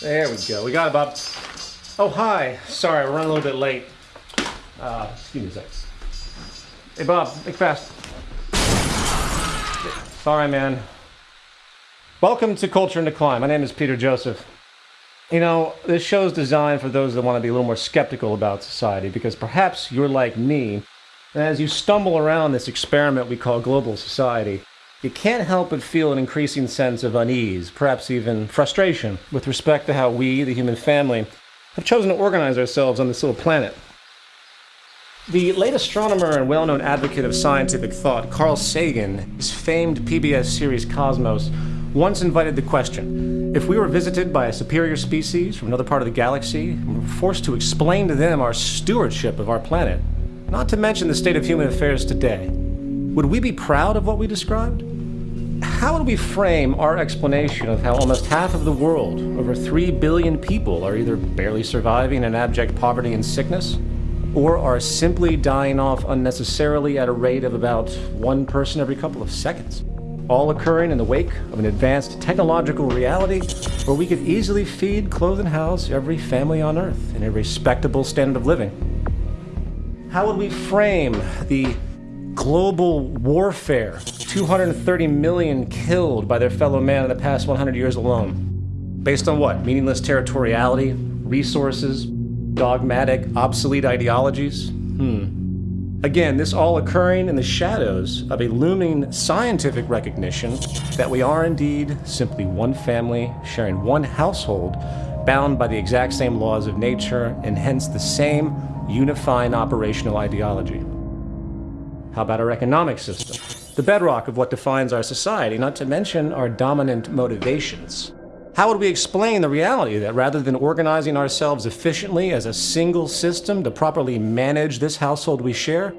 There we go. We got Bob. Oh, hi. Sorry, we're running a little bit late. Uh, excuse me a sec. Hey, Bob, make fast. Sorry, man. Welcome to Culture in Decline. My name is Peter Joseph. You know, this show is designed for those that want to be a little more skeptical about society because perhaps you're like me, and as you stumble around this experiment we call global society, you can't help but feel an increasing sense of unease, perhaps even frustration, with respect to how we, the human family, have chosen to organize ourselves on this little planet. The late astronomer and well known advocate of scientific thought, Carl Sagan, his famed PBS series Cosmos, once invited the question if we were visited by a superior species from another part of the galaxy and were forced to explain to them our stewardship of our planet, not to mention the state of human affairs today, would we be proud of what we described? How would we frame our explanation of how almost half of the world, over 3 billion people, are either barely surviving in abject poverty and sickness, or are simply dying off unnecessarily at a rate of about one person every couple of seconds? All occurring in the wake of an advanced technological reality where we could easily feed, clothe, and house every family on Earth in a respectable standard of living. How would we frame the global warfare 230 million killed by their fellow man in the past 100 years alone. Based on what? Meaningless territoriality, resources, dogmatic, obsolete ideologies? Hmm. Again, this all occurring in the shadows of a looming scientific recognition that we are indeed simply one family sharing one household bound by the exact same laws of nature and hence the same unifying operational ideology. How about our economic system? The bedrock of what defines our society, not to mention our dominant motivations. How would we explain the reality that rather than organizing ourselves efficiently as a single system to properly manage this household we share,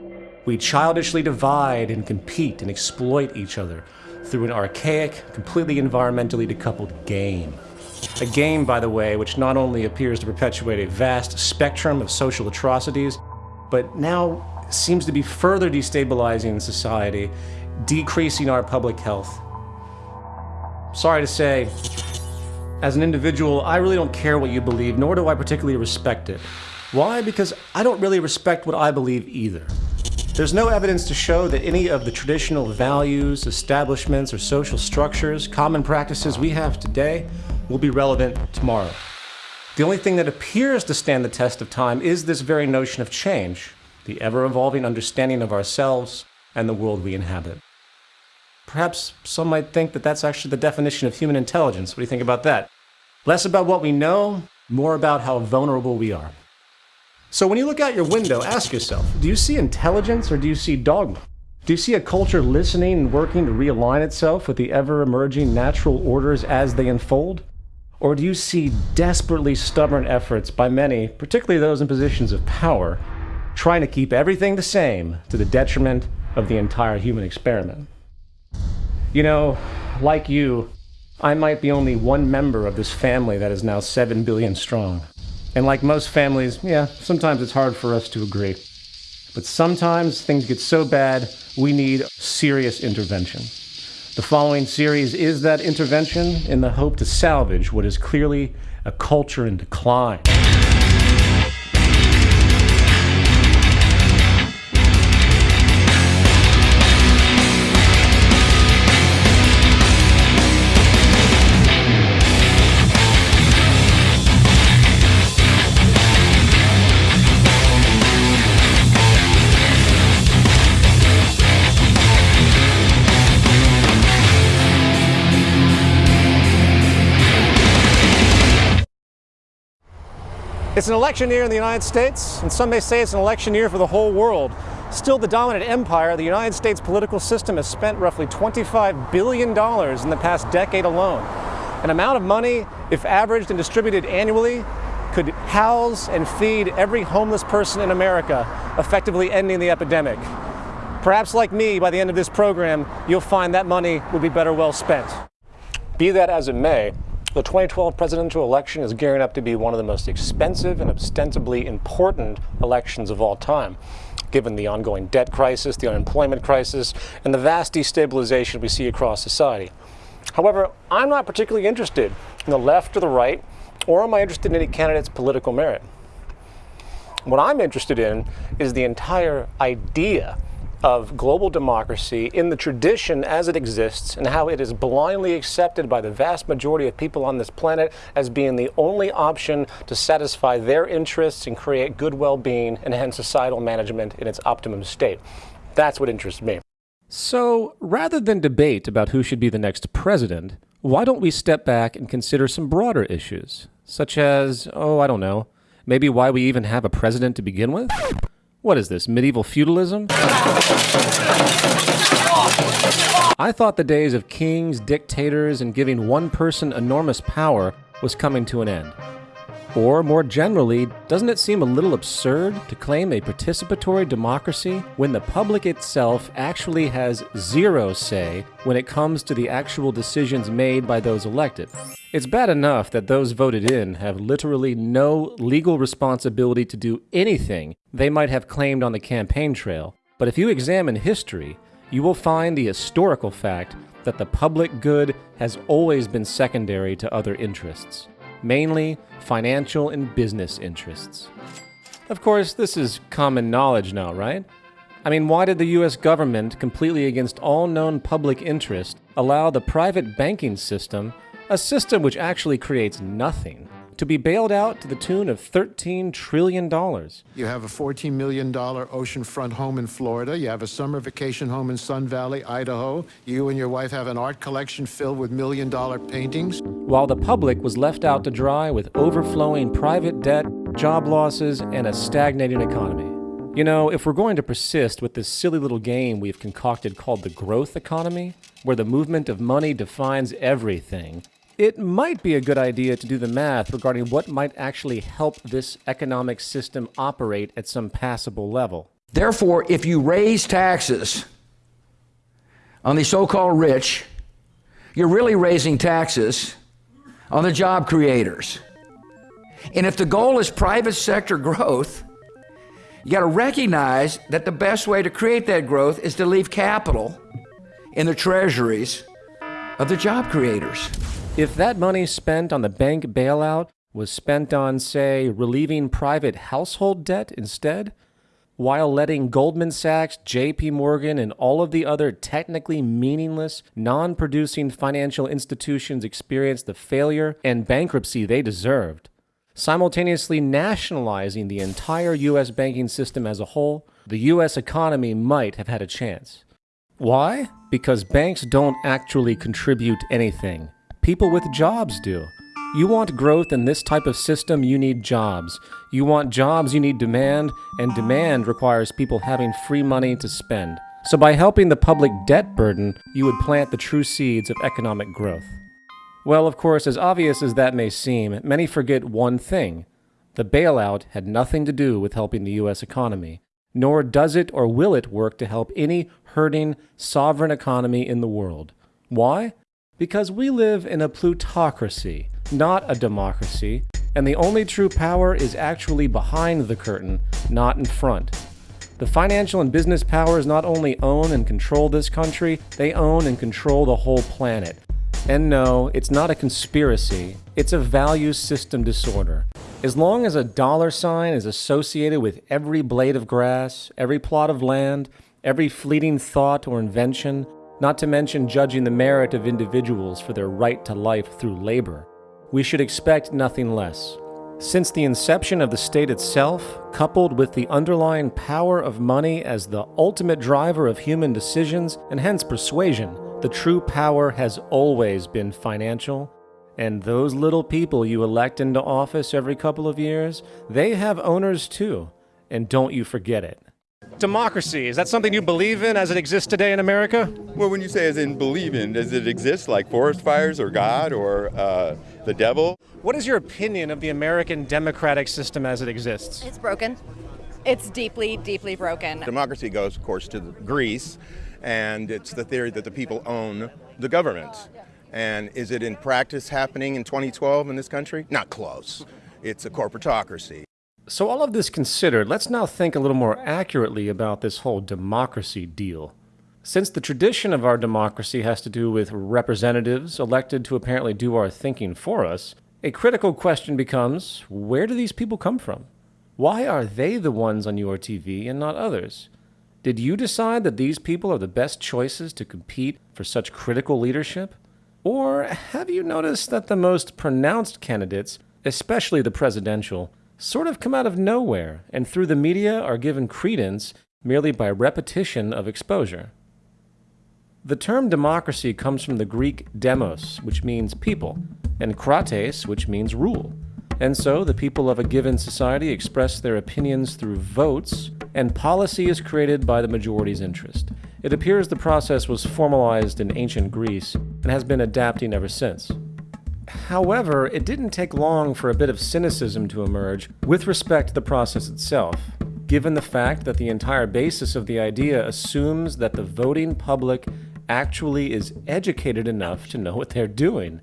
we childishly divide and compete and exploit each other through an archaic, completely environmentally decoupled game. A game, by the way, which not only appears to perpetuate a vast spectrum of social atrocities, but now seems to be further destabilizing society, decreasing our public health. Sorry to say, as an individual, I really don't care what you believe, nor do I particularly respect it. Why? Because I don't really respect what I believe either. There's no evidence to show that any of the traditional values, establishments, or social structures, common practices we have today will be relevant tomorrow. The only thing that appears to stand the test of time is this very notion of change, the ever-evolving understanding of ourselves and the world we inhabit. Perhaps some might think that that's actually the definition of human intelligence. What do you think about that? Less about what we know, more about how vulnerable we are. So when you look out your window, ask yourself, do you see intelligence or do you see dogma? Do you see a culture listening and working to realign itself with the ever-emerging natural orders as they unfold? Or do you see desperately stubborn efforts by many, particularly those in positions of power, trying to keep everything the same to the detriment of the entire human experiment. You know, like you, I might be only one member of this family that is now 7 billion strong. And like most families, yeah, sometimes it's hard for us to agree. But sometimes things get so bad, we need serious intervention. The following series is that intervention in the hope to salvage what is clearly a culture in decline. It's an election year in the United States, and some may say it's an election year for the whole world. Still the dominant empire, the United States political system has spent roughly $25 billion in the past decade alone. An amount of money, if averaged and distributed annually, could house and feed every homeless person in America, effectively ending the epidemic. Perhaps like me, by the end of this program, you'll find that money would be better well spent. Be that as it may, the 2012 presidential election is gearing up to be one of the most expensive and ostensibly important elections of all time, given the ongoing debt crisis, the unemployment crisis, and the vast destabilization we see across society. However, I'm not particularly interested in the left or the right, or am I interested in any candidate's political merit? What I'm interested in is the entire idea of global democracy in the tradition as it exists and how it is blindly accepted by the vast majority of people on this planet as being the only option to satisfy their interests and create good well-being and hence societal management in its optimum state. That's what interests me. So, rather than debate about who should be the next president, why don't we step back and consider some broader issues, such as, oh, I don't know, maybe why we even have a president to begin with? What is this, medieval feudalism? I thought the days of kings, dictators, and giving one person enormous power was coming to an end. Or, more generally, doesn't it seem a little absurd to claim a participatory democracy when the public itself actually has zero say when it comes to the actual decisions made by those elected? It's bad enough that those voted in have literally no legal responsibility to do anything they might have claimed on the campaign trail, but if you examine history, you will find the historical fact that the public good has always been secondary to other interests mainly financial and business interests. Of course, this is common knowledge now, right? I mean, why did the US government, completely against all known public interest, allow the private banking system, a system which actually creates nothing, to be bailed out to the tune of $13 trillion. You have a $14 million oceanfront home in Florida. You have a summer vacation home in Sun Valley, Idaho. You and your wife have an art collection filled with million dollar paintings. While the public was left out to dry with overflowing private debt, job losses, and a stagnating economy. You know, if we're going to persist with this silly little game we've concocted called the growth economy, where the movement of money defines everything, it might be a good idea to do the math regarding what might actually help this economic system operate at some passable level. Therefore, if you raise taxes on the so called rich, you're really raising taxes on the job creators. And if the goal is private sector growth, you got to recognize that the best way to create that growth is to leave capital in the treasuries of the job creators. If that money spent on the bank bailout was spent on, say, relieving private household debt instead, while letting Goldman Sachs, JP Morgan, and all of the other technically meaningless, non producing financial institutions experience the failure and bankruptcy they deserved, simultaneously nationalizing the entire U.S. banking system as a whole, the U.S. economy might have had a chance. Why? Because banks don't actually contribute anything. People with jobs do. You want growth in this type of system, you need jobs. You want jobs, you need demand, and demand requires people having free money to spend. So by helping the public debt burden, you would plant the true seeds of economic growth. Well, of course, as obvious as that may seem, many forget one thing. The bailout had nothing to do with helping the U.S. economy, nor does it or will it work to help any hurting, sovereign economy in the world. Why? Because we live in a plutocracy, not a democracy, and the only true power is actually behind the curtain, not in front. The financial and business powers not only own and control this country, they own and control the whole planet. And no, it's not a conspiracy, it's a value system disorder. As long as a dollar sign is associated with every blade of grass, every plot of land, every fleeting thought or invention, not to mention judging the merit of individuals for their right to life through labor. We should expect nothing less. Since the inception of the state itself, coupled with the underlying power of money as the ultimate driver of human decisions and hence persuasion, the true power has always been financial. And those little people you elect into office every couple of years, they have owners too. And don't you forget it democracy. Is that something you believe in as it exists today in America? Well, when you say as in believe in, does it exist like forest fires or God or uh, the devil? What is your opinion of the American democratic system as it exists? It's broken. It's deeply, deeply broken. Democracy goes, of course, to Greece, and it's the theory that the people own the government. And is it in practice happening in 2012 in this country? Not close. It's a corporatocracy. So, all of this considered, let's now think a little more accurately about this whole democracy deal. Since the tradition of our democracy has to do with representatives elected to apparently do our thinking for us, a critical question becomes where do these people come from? Why are they the ones on your TV and not others? Did you decide that these people are the best choices to compete for such critical leadership? Or have you noticed that the most pronounced candidates, especially the presidential, sort of come out of nowhere and through the media are given credence merely by repetition of exposure? The term democracy comes from the Greek demos, which means people, and krates, which means rule. And so the people of a given society express their opinions through votes, and policy is created by the majority's interest. It appears the process was formalized in ancient Greece and has been adapting ever since. However, it didn't take long for a bit of cynicism to emerge with respect to the process itself, given the fact that the entire basis of the idea assumes that the voting public actually is educated enough to know what they're doing.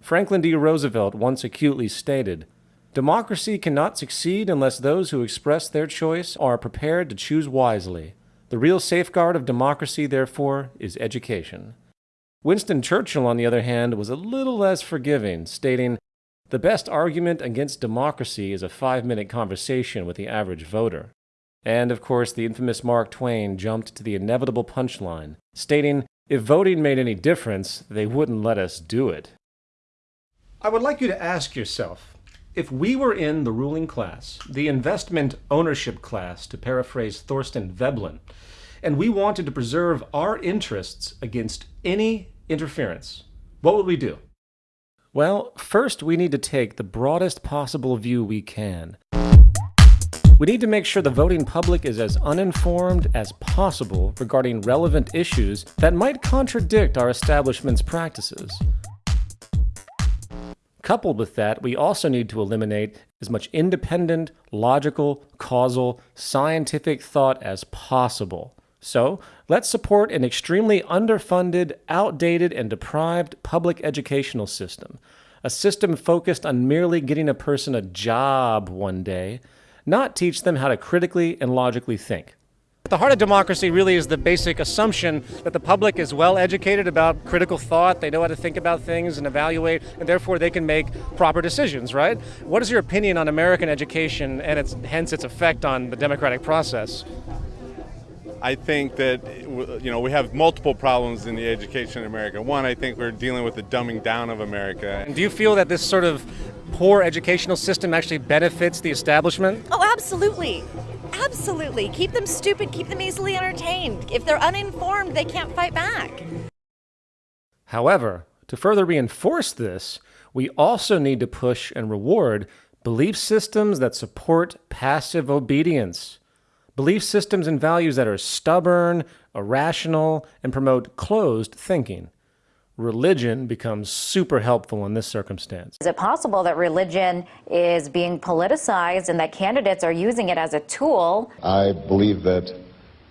Franklin D. Roosevelt once acutely stated, Democracy cannot succeed unless those who express their choice are prepared to choose wisely. The real safeguard of democracy, therefore, is education. Winston Churchill, on the other hand, was a little less forgiving, stating, The best argument against democracy is a five minute conversation with the average voter. And, of course, the infamous Mark Twain jumped to the inevitable punchline, stating, If voting made any difference, they wouldn't let us do it. I would like you to ask yourself if we were in the ruling class, the investment ownership class, to paraphrase Thorstein Veblen, and we wanted to preserve our interests against any interference, what would we do? Well, first we need to take the broadest possible view we can. We need to make sure the voting public is as uninformed as possible regarding relevant issues that might contradict our establishment's practices. Coupled with that, we also need to eliminate as much independent, logical, causal, scientific thought as possible. So, let's support an extremely underfunded, outdated, and deprived public educational system. A system focused on merely getting a person a job one day, not teach them how to critically and logically think. The heart of democracy really is the basic assumption that the public is well educated about critical thought, they know how to think about things and evaluate, and therefore they can make proper decisions, right? What is your opinion on American education and its, hence its effect on the democratic process? I think that you know we have multiple problems in the education in America. One, I think we're dealing with the dumbing down of America. And do you feel that this sort of poor educational system actually benefits the establishment? Oh, absolutely. Absolutely. Keep them stupid, keep them easily entertained. If they're uninformed, they can't fight back. However, to further reinforce this, we also need to push and reward belief systems that support passive obedience. Belief systems and values that are stubborn, irrational, and promote closed thinking religion becomes super helpful in this circumstance. Is it possible that religion is being politicized and that candidates are using it as a tool? I believe that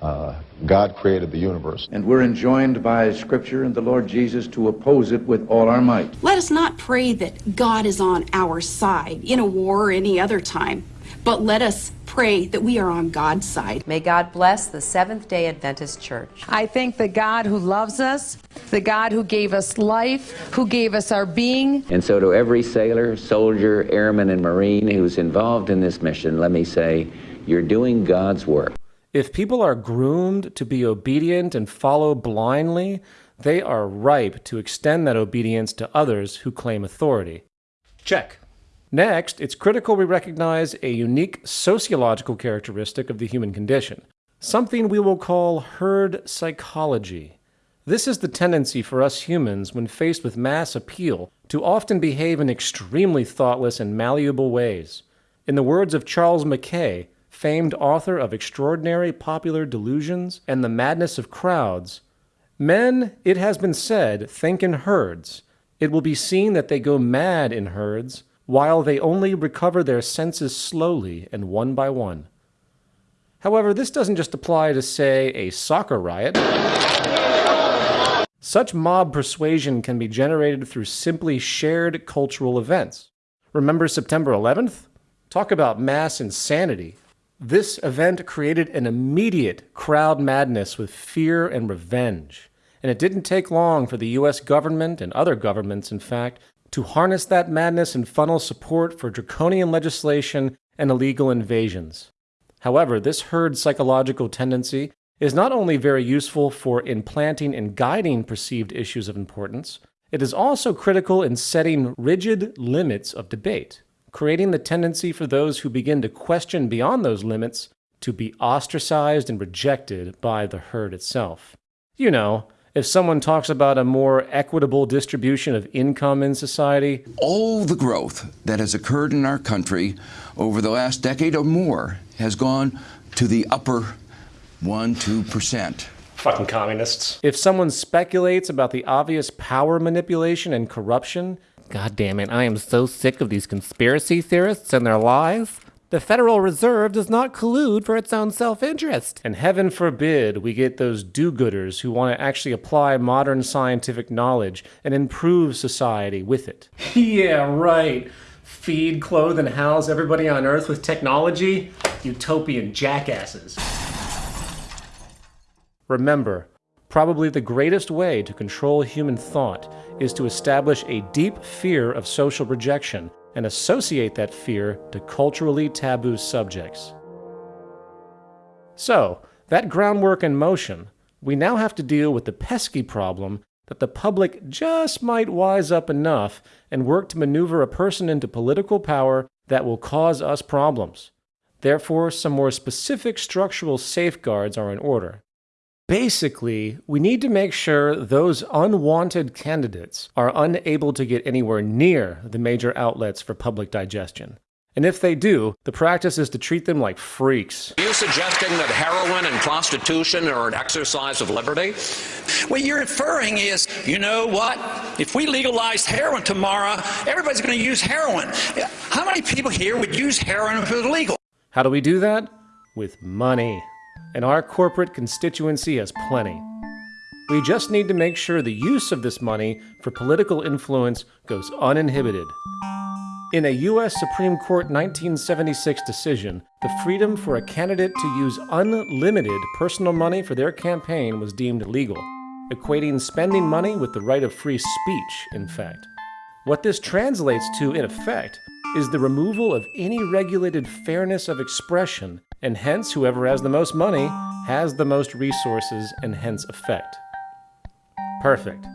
uh, God created the universe. And we're enjoined by Scripture and the Lord Jesus to oppose it with all our might. Let us not pray that God is on our side in a war or any other time but let us pray that we are on God's side. May God bless the Seventh day Adventist Church. I thank the God who loves us, the God who gave us life, who gave us our being. And so, to every sailor, soldier, airman, and Marine who's involved in this mission, let me say, you're doing God's work. If people are groomed to be obedient and follow blindly, they are ripe to extend that obedience to others who claim authority. Check. Next, it's critical we recognize a unique sociological characteristic of the human condition, something we will call herd psychology. This is the tendency for us humans when faced with mass appeal to often behave in extremely thoughtless and malleable ways. In the words of Charles Mackay, famed author of Extraordinary Popular Delusions and The Madness of Crowds, men, it has been said, think in herds. It will be seen that they go mad in herds while they only recover their senses slowly and one by one. However, this doesn't just apply to, say, a soccer riot. Such mob persuasion can be generated through simply shared cultural events. Remember September 11th? Talk about mass insanity. This event created an immediate crowd madness with fear and revenge. And it didn't take long for the US government and other governments, in fact, to harness that madness and funnel support for draconian legislation and illegal invasions. However, this herd psychological tendency is not only very useful for implanting and guiding perceived issues of importance, it is also critical in setting rigid limits of debate, creating the tendency for those who begin to question beyond those limits to be ostracized and rejected by the herd itself. You know, if someone talks about a more equitable distribution of income in society, all the growth that has occurred in our country over the last decade or more has gone to the upper 1 2%. Fucking communists. If someone speculates about the obvious power manipulation and corruption, God damn it, I am so sick of these conspiracy theorists and their lies. The Federal Reserve does not collude for its own self interest. And heaven forbid we get those do gooders who want to actually apply modern scientific knowledge and improve society with it. yeah, right. Feed, clothe, and house everybody on Earth with technology? Utopian jackasses. Remember, probably the greatest way to control human thought is to establish a deep fear of social rejection and associate that fear to culturally taboo subjects. So, that groundwork in motion, we now have to deal with the pesky problem that the public just might wise up enough and work to maneuver a person into political power that will cause us problems. Therefore, some more specific structural safeguards are in order. Basically, we need to make sure those unwanted candidates are unable to get anywhere near the major outlets for public digestion. And if they do, the practice is to treat them like freaks. Are you suggesting that heroin and prostitution are an exercise of liberty? What you're inferring is, you know what? If we legalize heroin tomorrow, everybody's going to use heroin. How many people here would use heroin if it was legal? How do we do that? With money and our corporate constituency has plenty. We just need to make sure the use of this money for political influence goes uninhibited. In a U.S. Supreme Court 1976 decision, the freedom for a candidate to use unlimited personal money for their campaign was deemed legal, equating spending money with the right of free speech, in fact. What this translates to, in effect, is the removal of any regulated fairness of expression and hence whoever has the most money has the most resources and hence effect. Perfect.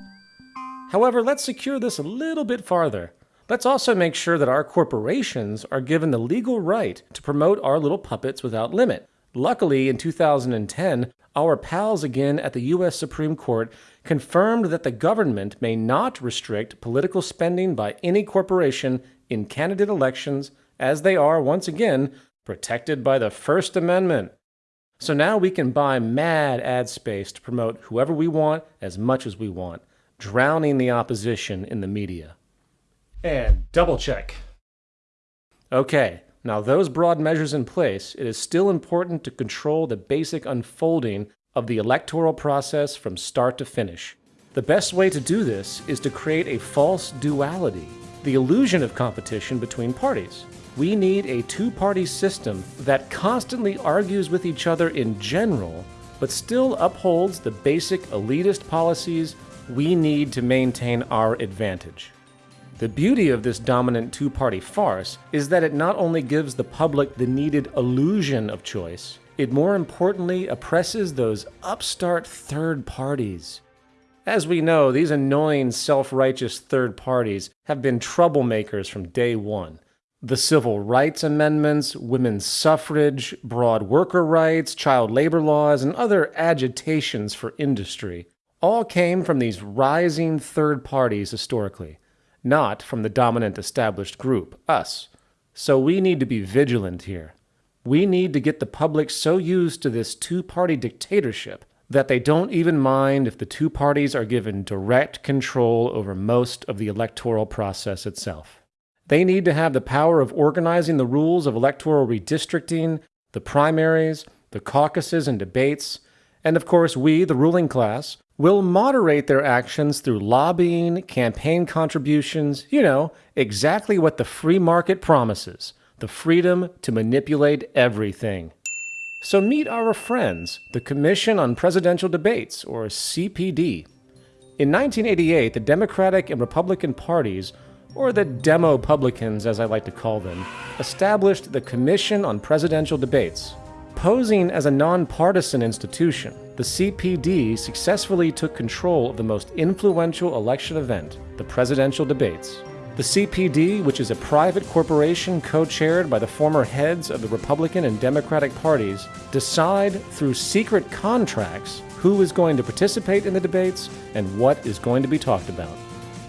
However, let's secure this a little bit farther. Let's also make sure that our corporations are given the legal right to promote our little puppets without limit. Luckily, in 2010, our pals again at the U.S. Supreme Court confirmed that the government may not restrict political spending by any corporation in candidate elections, as they are, once again, protected by the First Amendment. So now we can buy mad ad space to promote whoever we want as much as we want, drowning the opposition in the media. And double check. Okay, now those broad measures in place, it is still important to control the basic unfolding of the electoral process from start to finish. The best way to do this is to create a false duality, the illusion of competition between parties. We need a two party system that constantly argues with each other in general, but still upholds the basic elitist policies we need to maintain our advantage. The beauty of this dominant two party farce is that it not only gives the public the needed illusion of choice, it more importantly oppresses those upstart third parties. As we know, these annoying self righteous third parties have been troublemakers from day one the civil rights amendments, women's suffrage, broad worker rights, child labor laws, and other agitations for industry all came from these rising third parties historically, not from the dominant established group, us. So we need to be vigilant here. We need to get the public so used to this two party dictatorship that they don't even mind if the two parties are given direct control over most of the electoral process itself. They need to have the power of organizing the rules of electoral redistricting, the primaries, the caucuses and debates, and of course, we, the ruling class, will moderate their actions through lobbying, campaign contributions, you know, exactly what the free market promises the freedom to manipulate everything. So meet our friends, the Commission on Presidential Debates, or CPD. In 1988, the Democratic and Republican parties, or the Demo-Publicans as I like to call them, established the Commission on Presidential Debates. Posing as a nonpartisan institution, the CPD successfully took control of the most influential election event, the presidential debates. The CPD, which is a private corporation co-chaired by the former heads of the Republican and Democratic parties, decide through secret contracts who is going to participate in the debates and what is going to be talked about.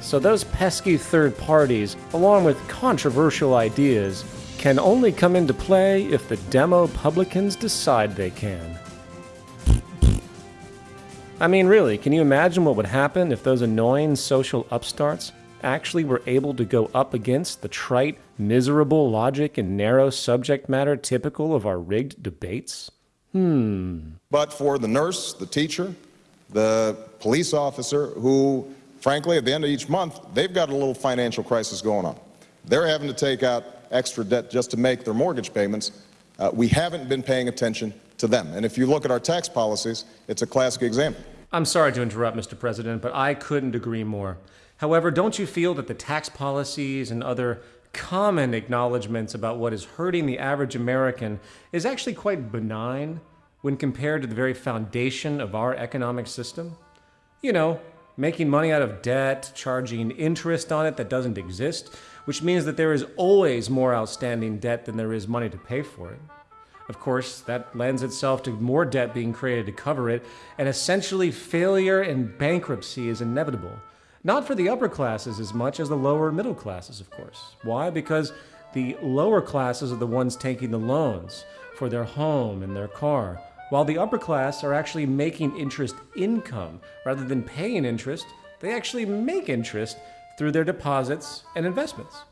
So those pesky third parties, along with controversial ideas, can only come into play if the demo publicans decide they can. I mean, really, can you imagine what would happen if those annoying social upstarts actually we were able to go up against the trite, miserable logic and narrow subject matter typical of our rigged debates? Hmm. But for the nurse, the teacher, the police officer who, frankly, at the end of each month, they've got a little financial crisis going on. They're having to take out extra debt just to make their mortgage payments. Uh, we haven't been paying attention to them. And if you look at our tax policies, it's a classic example. I'm sorry to interrupt, Mr. President, but I couldn't agree more. However, don't you feel that the tax policies and other common acknowledgments about what is hurting the average American is actually quite benign when compared to the very foundation of our economic system? You know, making money out of debt, charging interest on it that doesn't exist, which means that there is always more outstanding debt than there is money to pay for it. Of course, that lends itself to more debt being created to cover it, and essentially failure and bankruptcy is inevitable. Not for the upper classes as much as the lower middle classes, of course. Why? Because the lower classes are the ones taking the loans for their home and their car, while the upper class are actually making interest income. Rather than paying interest, they actually make interest through their deposits and investments.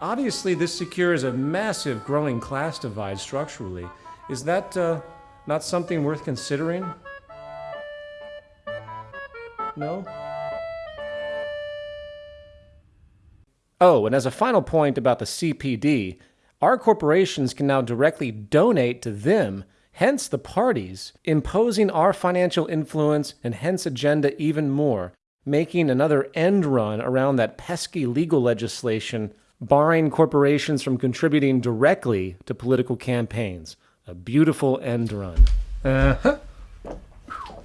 Obviously, this secures a massive growing class divide structurally. Is that uh, not something worth considering? No? Oh, and as a final point about the CPD, our corporations can now directly donate to them, hence the parties, imposing our financial influence and hence agenda even more, making another end run around that pesky legal legislation barring corporations from contributing directly to political campaigns. A beautiful end run. Uh-huh.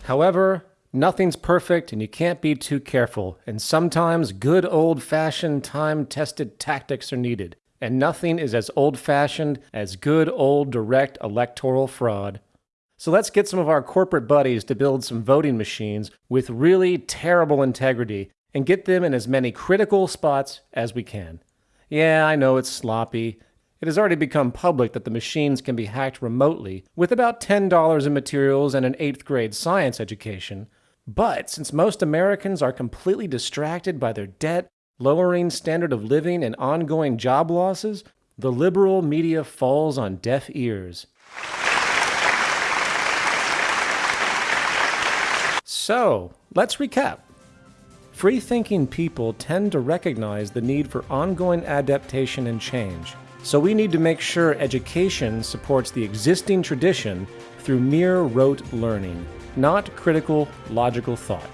However, Nothing's perfect and you can't be too careful, and sometimes good old fashioned time tested tactics are needed. And nothing is as old fashioned as good old direct electoral fraud. So let's get some of our corporate buddies to build some voting machines with really terrible integrity and get them in as many critical spots as we can. Yeah, I know it's sloppy. It has already become public that the machines can be hacked remotely with about $10 in materials and an 8th grade science education. But since most Americans are completely distracted by their debt, lowering standard of living, and ongoing job losses, the liberal media falls on deaf ears. So, let's recap. Free thinking people tend to recognize the need for ongoing adaptation and change. So, we need to make sure education supports the existing tradition through mere rote learning not critical, logical thought.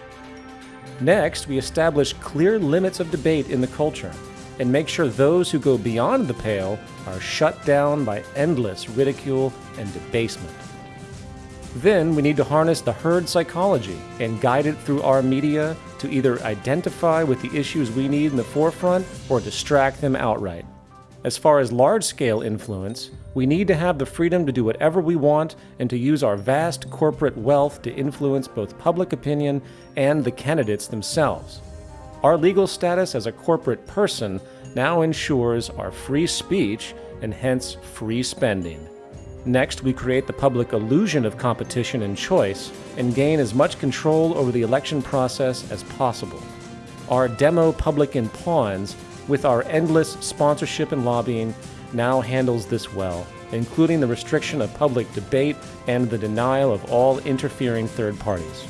Next, we establish clear limits of debate in the culture and make sure those who go beyond the pale are shut down by endless ridicule and debasement. Then we need to harness the herd psychology and guide it through our media to either identify with the issues we need in the forefront or distract them outright. As far as large scale influence, we need to have the freedom to do whatever we want and to use our vast corporate wealth to influence both public opinion and the candidates themselves. Our legal status as a corporate person now ensures our free speech and hence free spending. Next, we create the public illusion of competition and choice and gain as much control over the election process as possible. Our demo publican pawns with our endless sponsorship and lobbying, now handles this well, including the restriction of public debate and the denial of all interfering third parties.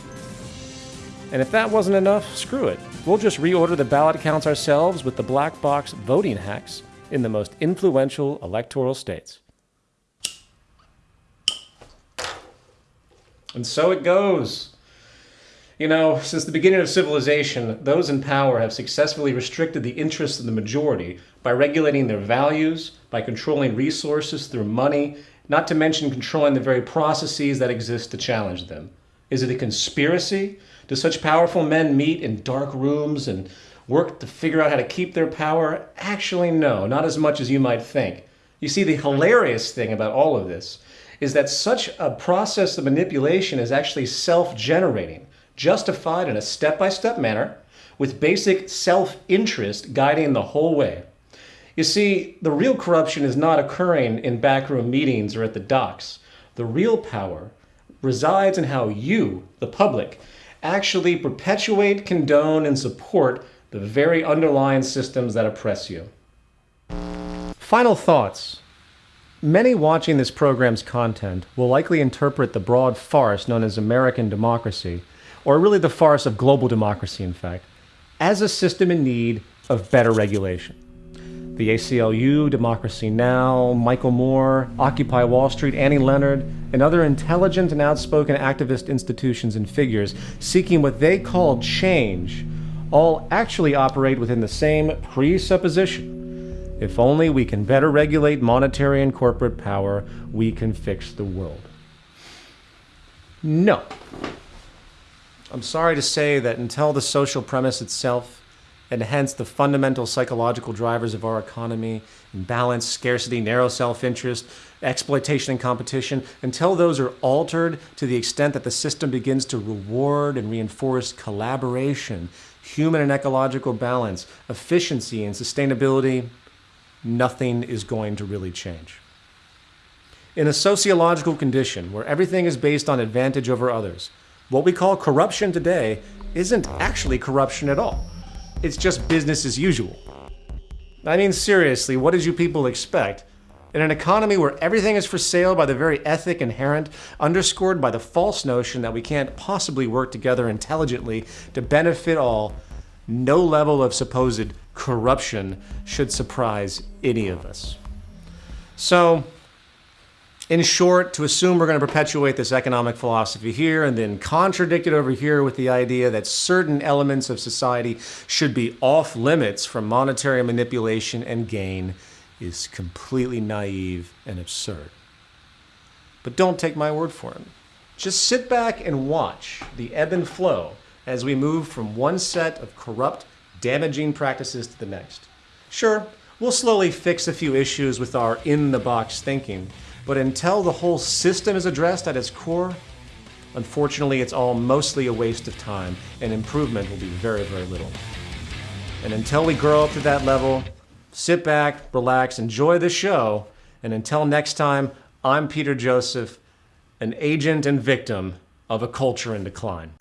And if that wasn't enough, screw it. We'll just reorder the ballot counts ourselves with the black box voting hacks in the most influential electoral states. And so it goes. You know, since the beginning of civilization, those in power have successfully restricted the interests of the majority by regulating their values, by controlling resources through money, not to mention controlling the very processes that exist to challenge them. Is it a conspiracy? Do such powerful men meet in dark rooms and work to figure out how to keep their power? Actually, no, not as much as you might think. You see, the hilarious thing about all of this is that such a process of manipulation is actually self-generating, justified in a step-by-step manner, with basic self-interest guiding the whole way. You see, the real corruption is not occurring in backroom meetings or at the docks. The real power resides in how you, the public, actually perpetuate, condone, and support the very underlying systems that oppress you. Final thoughts. Many watching this program's content will likely interpret the broad farce known as American democracy, or really the farce of global democracy, in fact, as a system in need of better regulation. The ACLU, Democracy Now!, Michael Moore, Occupy Wall Street, Annie Leonard, and other intelligent and outspoken activist institutions and figures seeking what they call change all actually operate within the same presupposition. If only we can better regulate monetary and corporate power, we can fix the world. No. I'm sorry to say that until the social premise itself, and hence the fundamental psychological drivers of our economy, imbalance, scarcity, narrow self-interest, exploitation and competition, until those are altered to the extent that the system begins to reward and reinforce collaboration, human and ecological balance, efficiency and sustainability, nothing is going to really change. In a sociological condition where everything is based on advantage over others, what we call corruption today isn't actually corruption at all. It's just business as usual. I mean, seriously, what did you people expect? In an economy where everything is for sale by the very ethic inherent, underscored by the false notion that we can't possibly work together intelligently to benefit all, no level of supposed corruption should surprise any of us. So, in short, to assume we're going to perpetuate this economic philosophy here and then contradict it over here with the idea that certain elements of society should be off limits from monetary manipulation and gain is completely naive and absurd. But don't take my word for it. Just sit back and watch the ebb and flow as we move from one set of corrupt, damaging practices to the next. Sure, we'll slowly fix a few issues with our in-the-box thinking, but until the whole system is addressed at its core, unfortunately it's all mostly a waste of time and improvement will be very, very little. And until we grow up to that level, sit back, relax, enjoy the show, and until next time, I'm Peter Joseph, an agent and victim of a culture in decline.